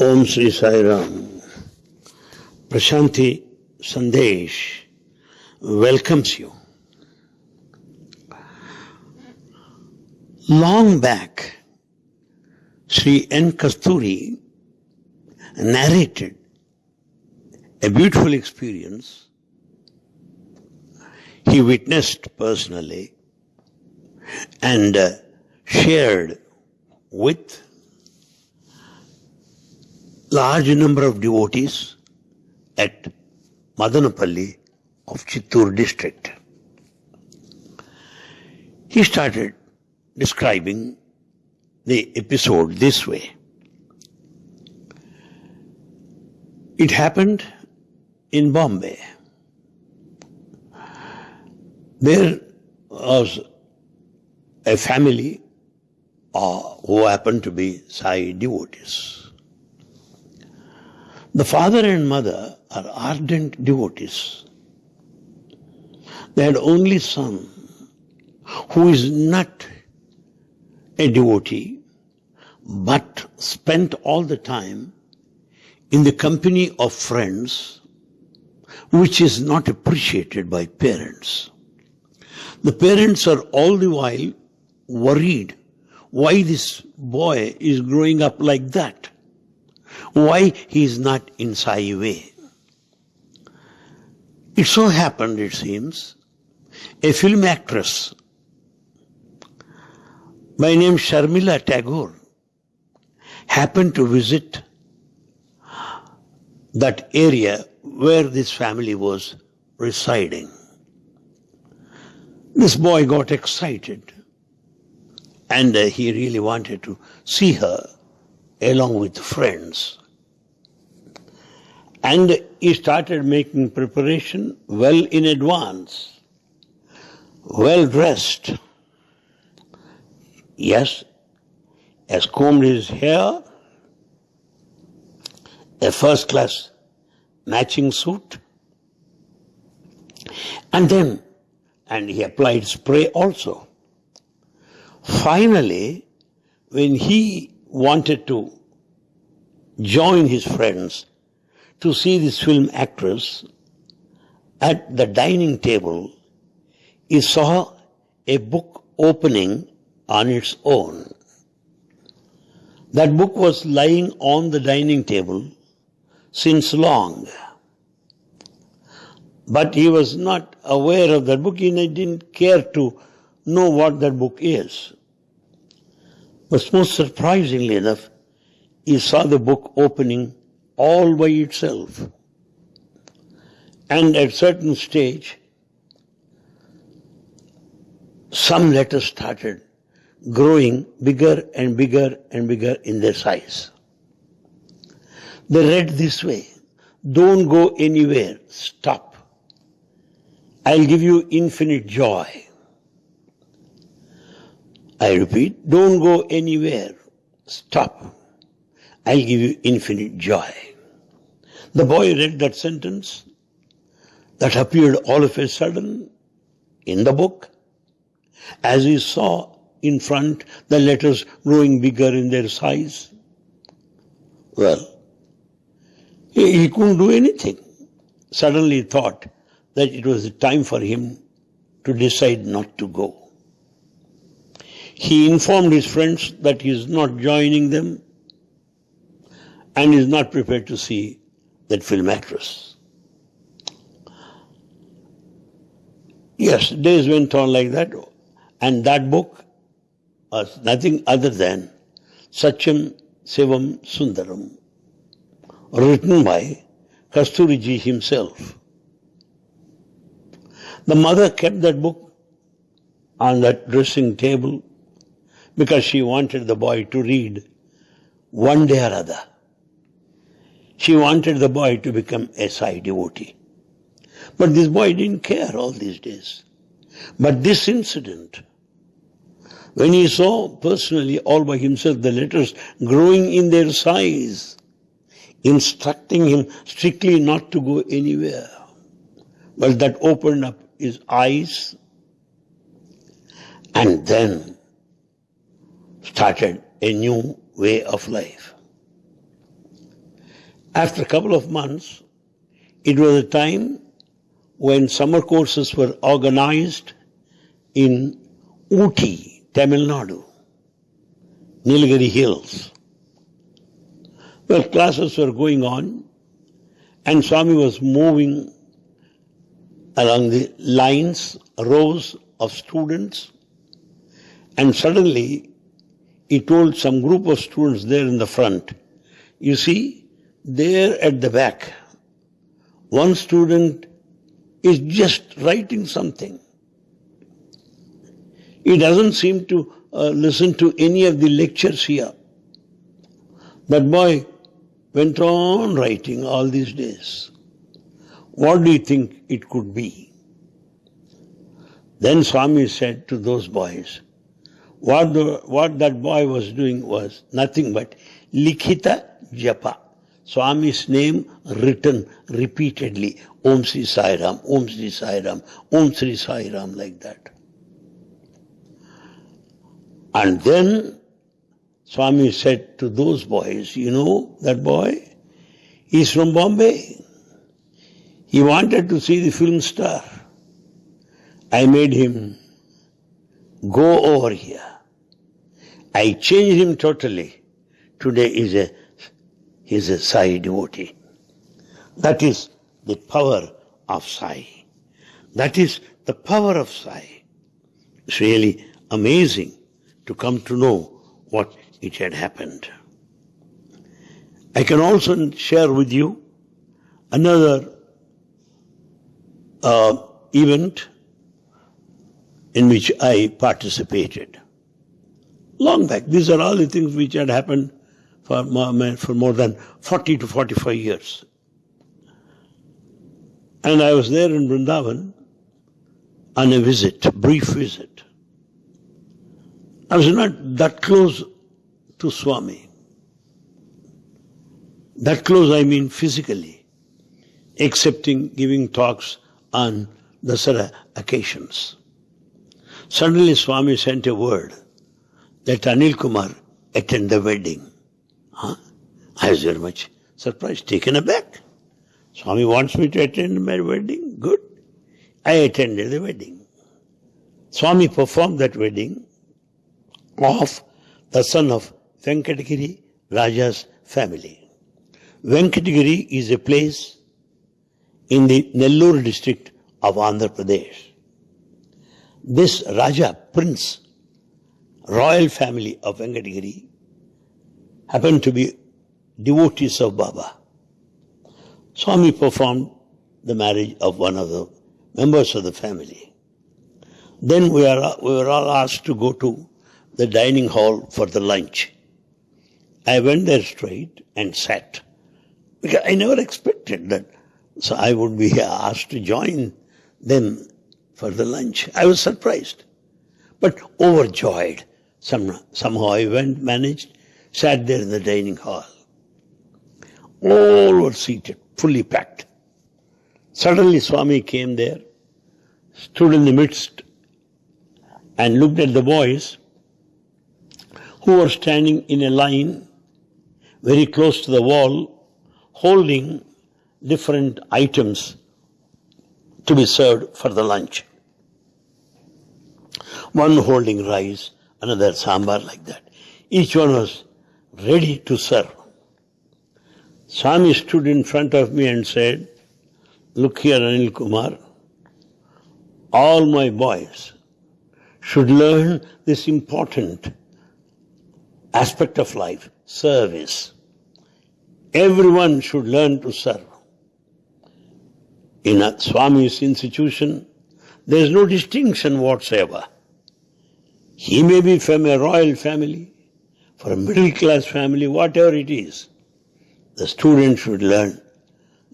Om Sri Sai Ram. Prashanti Sandesh welcomes you. Long back, Sri N. Kasturi narrated a beautiful experience he witnessed personally and uh, shared with large number of devotees at Madanapalli of Chittoor district. He started describing the episode this way. It happened in Bombay. There was a family uh, who happened to be Sai devotees. The father and mother are ardent devotees. They had only son who is not a devotee but spent all the time in the company of friends which is not appreciated by parents. The parents are all the while worried why this boy is growing up like that. Why he is not in Sai way. It so happened, it seems, a film actress by name Sharmila Tagore happened to visit that area where this family was residing. This boy got excited and uh, he really wanted to see her along with friends. And he started making preparation well in advance, well dressed. Yes, has combed his hair, a first class matching suit, and then, and he applied spray also. Finally, when he wanted to join his friends to see this film actress at the dining table, he saw a book opening on its own. That book was lying on the dining table since long. But he was not aware of that book. and He didn't care to know what that book is. But most surprisingly enough, he saw the book opening all by itself. And at certain stage, some letters started growing bigger and bigger and bigger in their size. They read this way, don't go anywhere, stop. I'll give you infinite joy. I repeat, don't go anywhere, stop. I'll give you infinite joy. The boy read that sentence that appeared all of a sudden in the book as he saw in front the letters growing bigger in their size. Well, he, couldn't do anything. Suddenly thought that it was time for him to decide not to go. He informed his friends that he is not joining them and is not prepared to see that film actress. Yes, days went on like that, and that book was nothing other than Satyam Sivam Sundaram, written by Kasturiji himself. The mother kept that book on that dressing table because she wanted the boy to read one day or other. She wanted the boy to become a Sai devotee. But this boy didn't care all these days. But this incident, when he saw personally all by himself the letters growing in their size, instructing him strictly not to go anywhere, well, that opened up his eyes and then started a new way of life. After a couple of months, it was a time when summer courses were organized in Ooty, Tamil Nadu, Nilgiri Hills. Well, classes were going on, and Swami was moving along the lines, rows of students, and suddenly he told some group of students there in the front, you see, there at the back, one student is just writing something. He doesn't seem to uh, listen to any of the lectures here. That boy went on writing all these days. What do you think it could be? Then Swami said to those boys, what, the, what that boy was doing was nothing but likhita japa. Swami's name written repeatedly. Om Sri Sai Ram, Om Sri Sai Ram, Om Sri Sai Ram, like that. And then Swami said to those boys, you know that boy? He's from Bombay. He wanted to see the film star. I made him go over here. I changed him totally. Today is a is a Sai devotee. That is the power of Sai. That is the power of Sai. It's really amazing to come to know what it had happened. I can also share with you another uh, event in which I participated. Long back, these are all the things which had happened for more, for more than 40 to 45 years. And I was there in Vrindavan on a visit, brief visit. I was not that close to Swami. That close I mean physically, excepting giving talks on the Dasara occasions. Suddenly Swami sent a word that Anil Kumar attend the wedding. Huh? I was very much surprised, taken aback. Swami wants me to attend my wedding. Good. I attended the wedding. Swami performed that wedding of the son of Venkatagiri Raja's family. Venkatagiri is a place in the Nellore district of Andhra Pradesh. This Raja, prince, royal family of Venkatagiri happened to be devotees of Baba. Swami performed the marriage of one of the members of the family. Then we, are, we were all asked to go to the dining hall for the lunch. I went there straight and sat. Because I never expected that. So I would be asked to join them for the lunch. I was surprised, but overjoyed. Some, somehow I went, managed sat there in the dining hall. All were seated, fully packed. Suddenly Swami came there, stood in the midst, and looked at the boys who were standing in a line very close to the wall, holding different items to be served for the lunch. One holding rice, another sambar like that. Each one was ready to serve. Swami stood in front of me and said, Look here, Anil Kumar, all my boys should learn this important aspect of life, service. Everyone should learn to serve. In a Swami's institution, there is no distinction whatsoever. He may be from a royal family, from a middle class family, whatever it is, the student should learn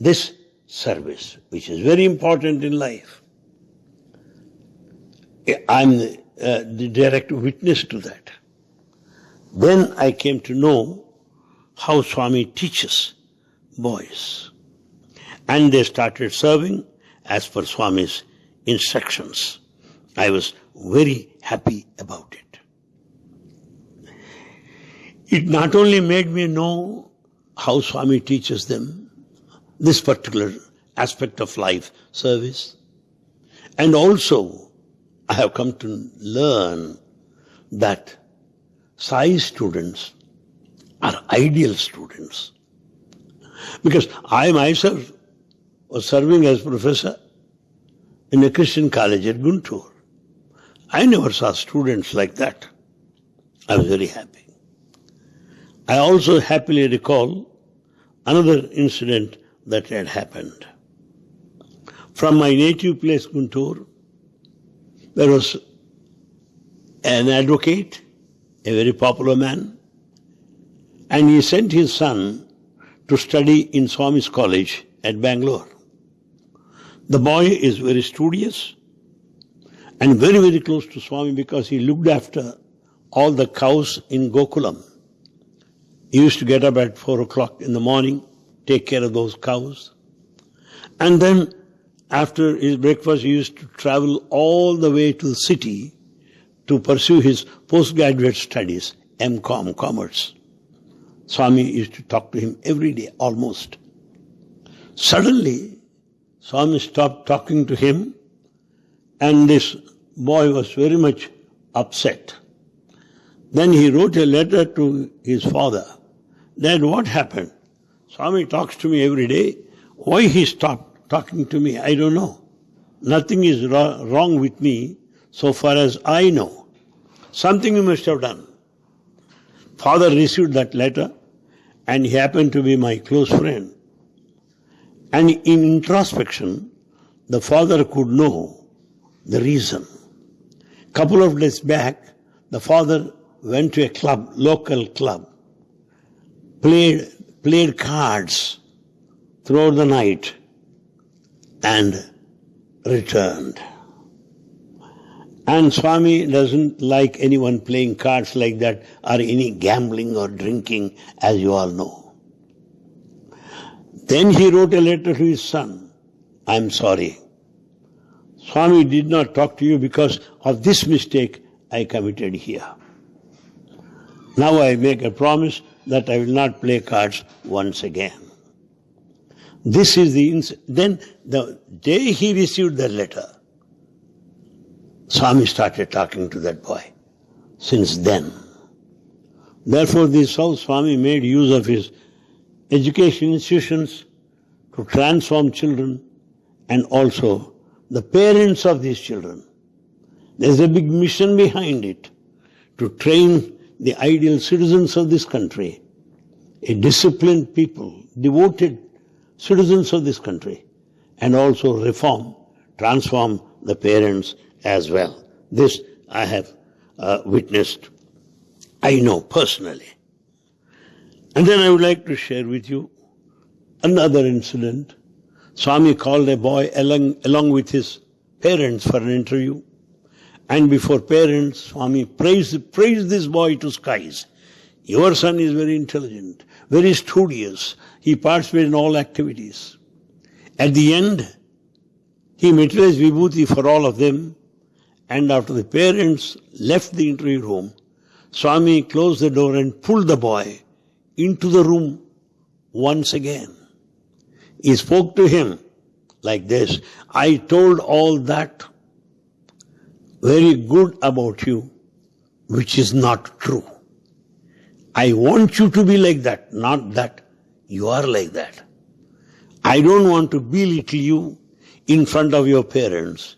this service, which is very important in life. I'm uh, the direct witness to that. Then I came to know how Swami teaches boys. And they started serving as per Swami's instructions. I was very happy about it. It not only made me know how Swami teaches them this particular aspect of life, service. And also, I have come to learn that Sai students are ideal students. Because I myself was serving as professor in a Christian college at Guntur. I never saw students like that. I was very happy. I also happily recall another incident that had happened. From my native place, Guntur, there was an advocate, a very popular man, and he sent his son to study in Swami's College at Bangalore. The boy is very studious and very, very close to Swami because he looked after all the cows in Gokulam. He used to get up at four o'clock in the morning, take care of those cows. And then after his breakfast, he used to travel all the way to the city to pursue his postgraduate studies, MCOM, Commerce. Swami used to talk to him every day, almost. Suddenly, Swami stopped talking to him, and this boy was very much upset. Then he wrote a letter to his father. Then what happened? Swami talks to me every day. Why he stopped talking to me, I don't know. Nothing is wrong with me so far as I know. Something you must have done. Father received that letter and he happened to be my close friend. And in introspection, the father could know the reason. Couple of days back, the father went to a club, local club, played, played cards throughout the night and returned. And Swami doesn't like anyone playing cards like that or any gambling or drinking, as you all know. Then he wrote a letter to his son. I'm sorry. Swami did not talk to you because of this mistake I committed here. Now I make a promise that I will not play cards once again. This is the, then the day he received the letter, Swami started talking to that boy. Since then. Therefore, this South Swami made use of his education institutions to transform children and also the parents of these children. There's a big mission behind it to train the ideal citizens of this country, a disciplined people, devoted citizens of this country, and also reform, transform the parents as well. This I have uh, witnessed, I know personally. And then I would like to share with you another incident. Swami called a boy along, along with his parents for an interview. And before parents, Swami praised, praised this boy to skies. Your son is very intelligent, very studious. He participates in all activities. At the end, he materialized vibhuti for all of them and after the parents left the interview room, Swami closed the door and pulled the boy into the room once again. He spoke to him like this I told all that very good about you, which is not true. I want you to be like that, not that you are like that. I don't want to belittle you in front of your parents.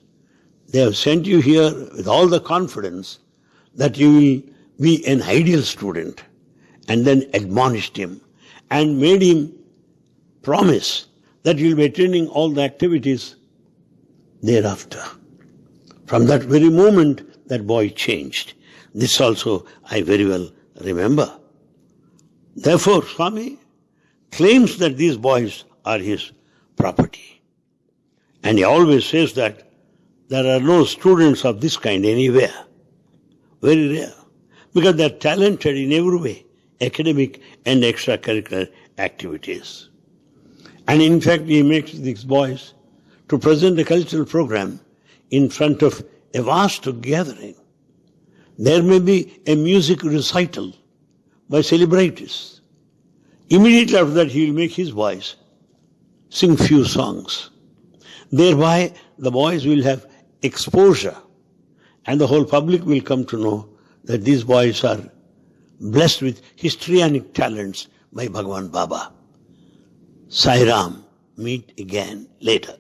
They have sent you here with all the confidence that you will be an ideal student and then admonished him and made him promise that you will be attending all the activities thereafter. From that very moment, that boy changed. This also I very well remember. Therefore, Swami claims that these boys are his property. And he always says that there are no students of this kind anywhere. Very rare. Because they are talented in every way, academic and extracurricular activities. And in fact, he makes these boys to present a cultural program in front of a vast gathering. There may be a music recital by celebrities. Immediately after that, he will make his boys sing few songs. Thereby, the boys will have exposure and the whole public will come to know that these boys are blessed with histrionic talents by Bhagwan Baba. Sai Ram, meet again later.